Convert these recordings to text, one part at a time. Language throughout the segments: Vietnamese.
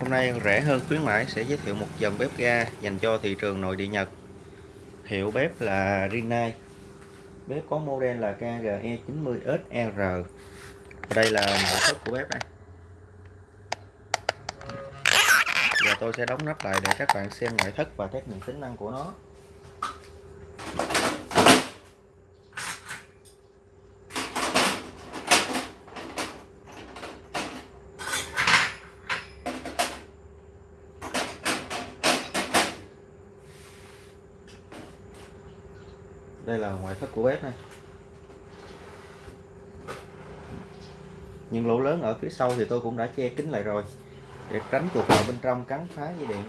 Hôm nay rẻ hơn khuyến mãi sẽ giới thiệu một dòng bếp ga dành cho thị trường nội địa Nhật. Hiệu bếp là Rinnai. Bếp có model là KGE90SR. Đây là nội thất của bếp này. Giờ tôi sẽ đóng nắp lại để các bạn xem ngoại thất và test những tính năng của nó. Đây là ngoại thất của bếp này. Những lỗ lớn ở phía sau thì tôi cũng đã che kín lại rồi, để tránh chuột vào bên trong cắn phá dây điện.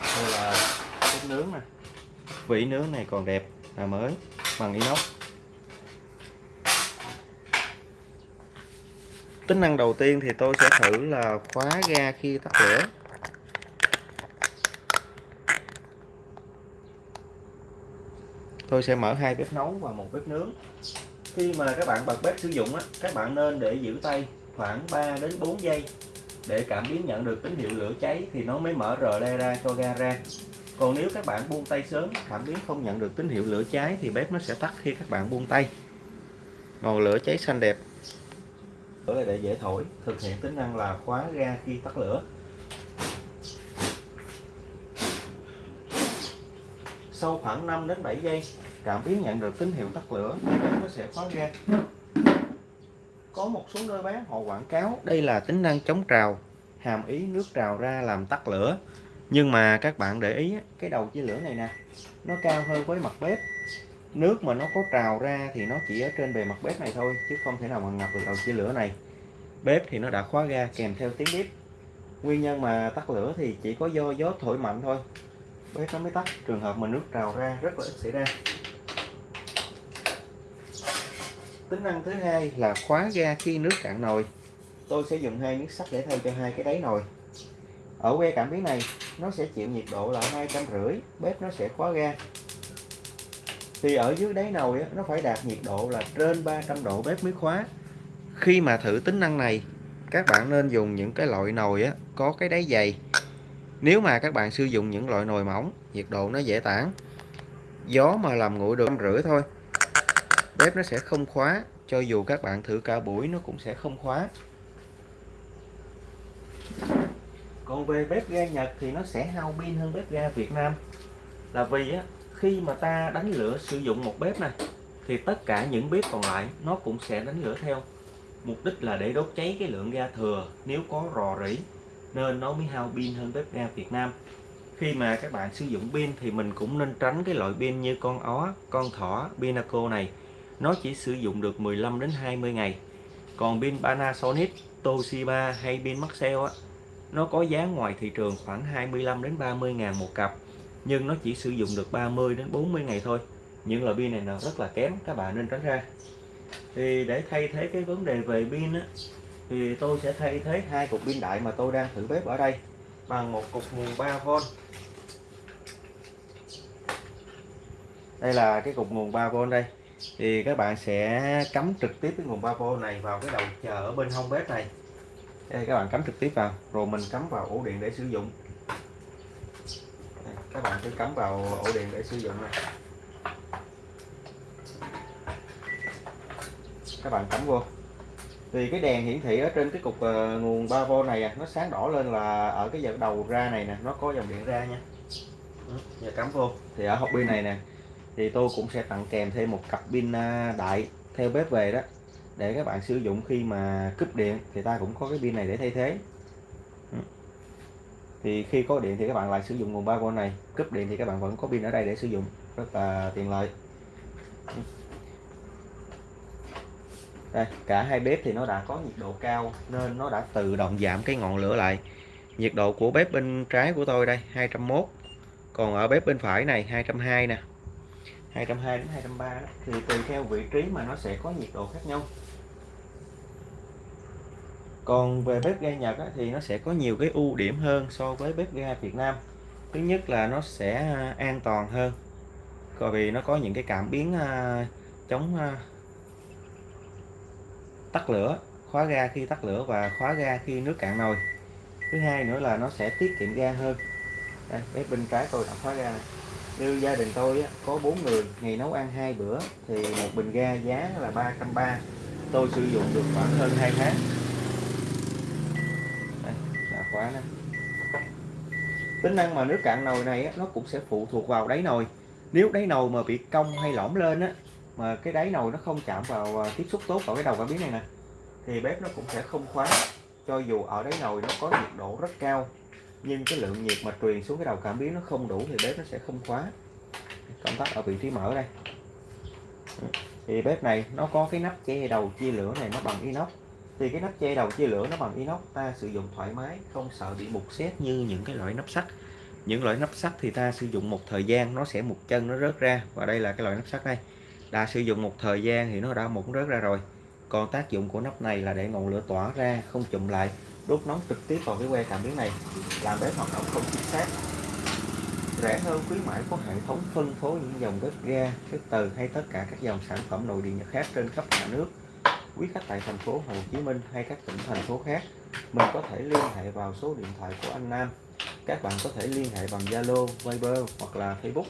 Đây là bếp nướng nè. Vỉ nướng này còn đẹp là mới, bằng inox. Tính năng đầu tiên thì tôi sẽ thử là khóa ga khi tắt lửa. Tôi sẽ mở hai bếp nấu và một bếp nướng. Khi mà các bạn bật bếp sử dụng á, các bạn nên để giữ tay khoảng 3 đến 4 giây để cảm biến nhận được tín hiệu lửa cháy thì nó mới mở rờ le ra cho ga ra. Còn nếu các bạn buông tay sớm, cảm biến không nhận được tín hiệu lửa cháy thì bếp nó sẽ tắt khi các bạn buông tay. Ngọn lửa cháy xanh đẹp. Lửa là để dễ thổi, thực hiện tính năng là khóa ga khi tắt lửa. Sau khoảng 5 đến 7 giây, cảm biến nhận được tín hiệu tắt lửa nó sẽ khóa ga có một số nơi bán họ quảng cáo, đây là tính năng chống trào, hàm ý nước trào ra làm tắt lửa. Nhưng mà các bạn để ý cái đầu chia lửa này nè, nó cao hơn với mặt bếp. Nước mà nó có trào ra thì nó chỉ ở trên bề mặt bếp này thôi, chứ không thể nào mà ngập được đầu chia lửa này. Bếp thì nó đã khóa ga kèm theo tiếng bếp. Nguyên nhân mà tắt lửa thì chỉ có do gió thổi mạnh thôi bếp nó mới tắt trường hợp mà nước trào ra rất là ít xảy ra. Tính năng thứ hai là khóa ga khi nước cạn nồi. Tôi sẽ dùng hai miếng sắt để thay cho hai cái đáy nồi. Ở que cảm biến này, nó sẽ chịu nhiệt độ là hai trăm rưỡi, bếp nó sẽ khóa ga. Thì ở dưới đáy nồi nó phải đạt nhiệt độ là trên 300 độ bếp mới khóa. Khi mà thử tính năng này, các bạn nên dùng những cái loại nồi có cái đáy dày nếu mà các bạn sử dụng những loại nồi mỏng nhiệt độ nó dễ tản. Gió mà làm nguội được rưỡi thôi. Bếp nó sẽ không khóa cho dù các bạn thử cả buổi nó cũng sẽ không khóa. Còn về bếp ga Nhật thì nó sẽ hao pin hơn bếp ga Việt Nam. Là vì á, khi mà ta đánh lửa sử dụng một bếp này thì tất cả những bếp còn lại nó cũng sẽ đánh lửa theo. Mục đích là để đốt cháy cái lượng ga thừa nếu có rò rỉ nên nó mới hao pin hơn bếp ga Việt Nam. Khi mà các bạn sử dụng pin thì mình cũng nên tránh cái loại pin như con ó, con thỏ, Pinaco này. Nó chỉ sử dụng được 15 đến 20 ngày. Còn pin Panasonic, Toshiba hay pin Maxell á, nó có giá ngoài thị trường khoảng 25 đến 30 ngàn một cặp, nhưng nó chỉ sử dụng được 30 đến 40 ngày thôi. Những loại pin này là rất là kém, các bạn nên tránh ra. Thì để thay thế cái vấn đề về pin á thì tôi sẽ thay thế hai cục pin đại mà tôi đang thử bếp ở đây bằng một cục nguồn 3V đây là cái cục nguồn 3V đây. Thì các bạn sẽ cắm trực tiếp cái nguồn 3V này vào cái đầu chờ ở bên hông bếp này. Đây các bạn cắm trực tiếp vào rồi mình cắm vào ổ điện để sử dụng. Đây, các bạn cứ cắm vào ổ điện để sử dụng này. Các bạn cắm vô thì cái đèn hiển thị ở trên cái cục uh, nguồn 3V này à, nó sáng đỏ lên là ở cái dẫn đầu ra này nè nó có dòng điện ra nha. Giờ cắm vô. Thì ở hộp pin này nè thì tôi cũng sẽ tặng kèm thêm một cặp pin uh, đại theo bếp về đó để các bạn sử dụng khi mà cúp điện thì ta cũng có cái pin này để thay thế. Thì khi có điện thì các bạn lại sử dụng nguồn 3V này cúp điện thì các bạn vẫn có pin ở đây để sử dụng rất là tiện lợi đây cả hai bếp thì nó đã có nhiệt độ cao nên nó đã tự động giảm cái ngọn lửa lại. Nhiệt độ của bếp bên trái của tôi đây 201 còn ở bếp bên phải này 220 nè. 220 đến 230 đó. thì tùy theo vị trí mà nó sẽ có nhiệt độ khác nhau. Còn về bếp ga Nhật á, thì nó sẽ có nhiều cái ưu điểm hơn so với bếp ga Việt Nam. Thứ nhất là nó sẽ à, an toàn hơn. Bởi vì nó có những cái cảm biến à, chống à, tắt lửa khóa ga khi tắt lửa và khóa ga khi nước cạn nồi. Thứ hai nữa là nó sẽ tiết kiệm ga hơn. Đây, bếp bên trái tôi đã khóa ga này. Như gia đình tôi á, có 4 người ngày nấu ăn hai bữa thì một bình ga giá là 330 tôi sử dụng được khoảng hơn 2 tháng. Đây, đã khóa nè. Tính năng mà nước cạn nồi này á, nó cũng sẽ phụ thuộc vào đáy nồi. Nếu đáy nồi mà bị cong hay lõm lên á mà cái đáy nồi nó không chạm vào à, tiếp xúc tốt vào cái đầu cảm biến này nè, thì bếp nó cũng sẽ không khóa. Cho dù ở đáy nồi nó có nhiệt độ rất cao, nhưng cái lượng nhiệt mà truyền xuống cái đầu cảm biến nó không đủ thì bếp nó sẽ không khóa. Công tắc ở vị trí mở đây. Thì bếp này nó có cái nắp che đầu chia lửa này nó bằng inox. Thì cái nắp che đầu chia lửa nó bằng inox, ta sử dụng thoải mái, không sợ bị mục xét như những cái loại nắp sắt. Những loại nắp sắt thì ta sử dụng một thời gian, nó sẽ một chân, nó rớt ra. Và đây là cái loại nắp sắt đây đã sử dụng một thời gian thì nó đã một rớt ra rồi. Còn tác dụng của nắp này là để ngọn lửa tỏa ra không chụm lại đốt nóng trực tiếp vào cái que cảm biến này làm bếp hoạt động không chính xác. Rẻ hơn khuyến mãi có hệ thống phân phối những dòng bếp ga bếp từ hay tất cả các dòng sản phẩm nội địa nhật khác trên khắp cả nước. Quý khách tại thành phố Hồ Chí Minh hay các tỉnh thành phố khác mình có thể liên hệ vào số điện thoại của anh Nam. Các bạn có thể liên hệ bằng Zalo, Viber hoặc là Facebook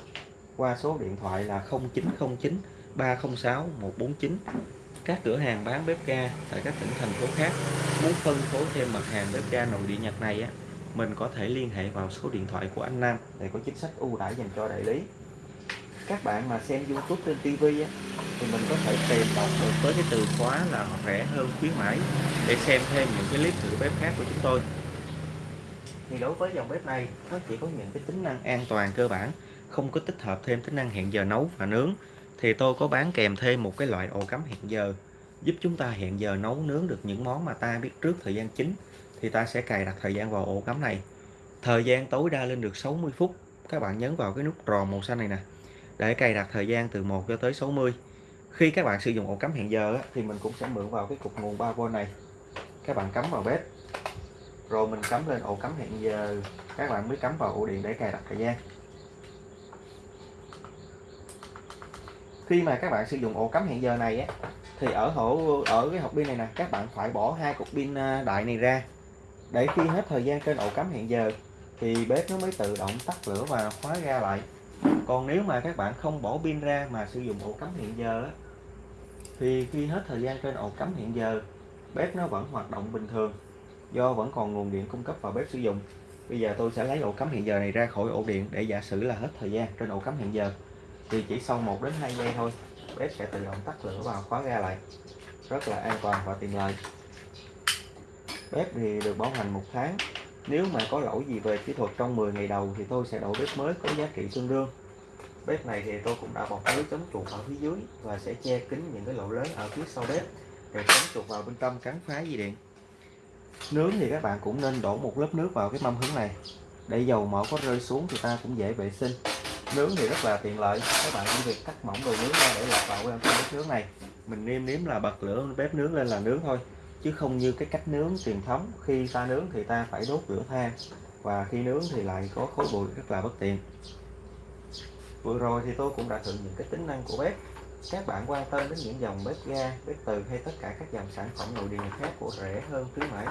qua số điện thoại là 0909 306 149 các cửa hàng bán bếp ga tại các tỉnh thành phố khác muốn phân phối thêm mặt hàng bếp ga nội địa Nhật này á mình có thể liên hệ vào số điện thoại của anh Nam để có chính sách ưu đãi dành cho đại lý. Các bạn mà xem YouTube trên TV á, thì mình có thể tìm đọc được với cái từ khóa là rẻ hơn khuyến mãi để xem thêm những cái clip thử bếp khác của chúng tôi. Thì đối với dòng bếp này nó chỉ có những cái tính năng an toàn cơ bản không có tích hợp thêm tính năng hẹn giờ nấu và nướng thì tôi có bán kèm thêm một cái loại ổ cắm hẹn giờ, giúp chúng ta hẹn giờ nấu nướng được những món mà ta biết trước thời gian chính, thì ta sẽ cài đặt thời gian vào ổ cắm này. Thời gian tối đa lên được 60 phút. Các bạn nhấn vào cái nút tròn màu xanh này nè, để cài đặt thời gian từ 1 cho tới 60 khi các bạn sử dụng ổ cắm hẹn giờ thì mình cũng sẽ mượn vào cái cục nguồn 3V này. Các bạn cắm vào bếp, rồi mình cắm lên ổ cắm hẹn giờ. Các bạn mới cắm vào ổ điện để cài đặt thời gian. Khi mà các bạn sử dụng ổ cắm hẹn giờ này á thì ở hổ ở cái hộp pin này nè các bạn phải bỏ hai cục pin à, đại này ra. Để khi hết thời gian trên ổ cắm hẹn giờ thì bếp nó mới tự động tắt lửa và khóa ra lại. Còn nếu mà các bạn không bỏ pin ra mà sử dụng ổ cắm hẹn giờ á, thì khi hết thời gian trên ổ cắm hẹn giờ bếp nó vẫn hoạt động bình thường do vẫn còn nguồn điện cung cấp vào bếp sử dụng. Bây giờ tôi sẽ lấy ổ cắm hẹn giờ này ra khỏi ổ điện để giả sử là hết thời gian trên ổ cắm hẹn giờ thì chỉ sau 1 đến 2 giây thôi, bếp sẽ tự động tắt lửa và khóa ga lại. Rất là an toàn và tiện lợi. Bếp thì được bảo hành một tháng. Nếu mà có lỗi gì về kỹ thuật trong 10 ngày đầu thì tôi sẽ đổi bếp mới có giá trị tương đương. Bếp này thì tôi cũng đã bọc lưới chống chuột ở phía dưới và sẽ che kín những cái lỗ lớn ở phía sau bếp để chống chuột vào bên trong cắn phá dây điện. Nướng thì các bạn cũng nên đổ một lớp nước vào cái mâm hứng này. Để dầu mỡ có rơi xuống thì ta cũng dễ vệ sinh nướng thì rất là tiện lợi. Các bạn chỉ việc cắt mỏng đồ nướng ra để lọt vào trong bếp nướng này. Mình nêm nếm là bật lửa, bếp nướng lên là nướng thôi. Chứ không như cái cách nướng truyền thống, khi ta nướng thì ta phải đốt lửa than. Và khi nướng thì lại có khói bụi, rất là bất tiện. Vừa rồi thì tôi cũng đã thử những cái tính năng của bếp. Các bạn quan tâm đến những dòng bếp ga, bếp từ hay tất cả các dòng sản phẩm nội địa khác của rẻ hơn khuyến mãi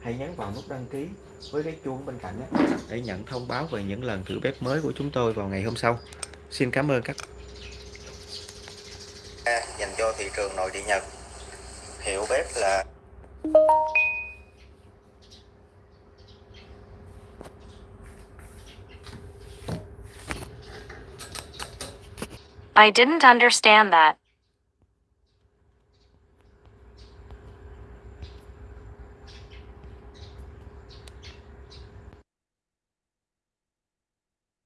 hãy nhấn vào nút đăng ký với cái chuông bên cạnh đó, để nhận thông báo về những lần thử bếp mới của chúng tôi vào ngày hôm sau xin cảm ơn các dành cho thị trường nội địa Nhật hiệu bếp là I didn't understand that.